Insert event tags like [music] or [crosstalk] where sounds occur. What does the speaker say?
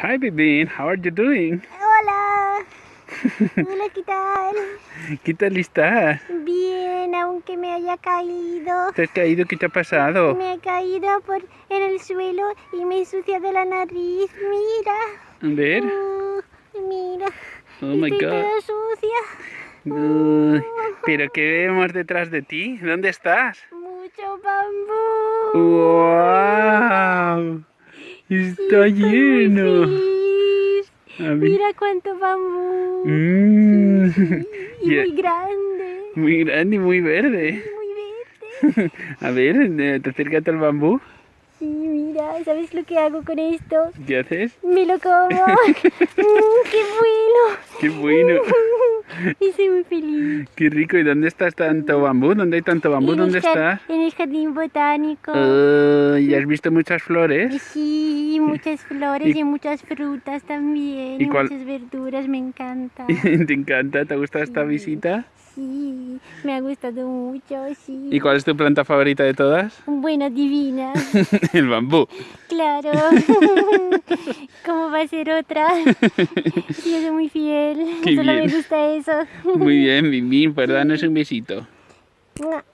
Hi, Bibin. How are you doing? Hola. [laughs] Hola, ¿qué tal? ¿Qué tal estás? Bien, aunque me haya caído. ¿Te has caído? ¿Qué te ha pasado? Me he caído por, en el suelo y me he ensuciado la nariz. Mira. A ver. Mm, mira. Oh my Estoy God. toda sucia. Uy, ¿Pero qué vemos detrás de ti? ¿Dónde estás? Mucho bambú. ¡Wow! Está muy lleno. A. Mira cuánto bambú. Mm. Y [laughs] muy grande. Muy grande y muy verde. Muy verde. [laughs] A ver, eh, te acercas al bambú. Sí, mira, ¿sabes lo que hago con esto? ¿Qué haces? Me lo como. [laughs] Mm, ¡Qué bueno! ¡Qué bueno! Y soy muy feliz. ¡Qué rico! ¿Y dónde estás tanto bambú? ¿Dónde hay tanto bambú? En ¿Dónde estás? En el jardín botánico. Ah, ¿Y has visto muchas flores? Sí, [laughs] muchas flores ¿Y- y, muchas frutas también. ¿Y Y, cuál- muchas verduras, me encanta. [laughs] ¿Te encanta? ¿Te gusta esta Sí. visita? Sí, me ha gustado mucho, sí. ¿Y cuál es tu planta favorita de todas? Bueno, divina, [laughs] El bambú. claro. ¿Cómo va a ser otra? Sí, yo soy muy fiel. Qué Solo bien. me gusta eso. Muy bien, Mimi, pues danos un besito. Mua.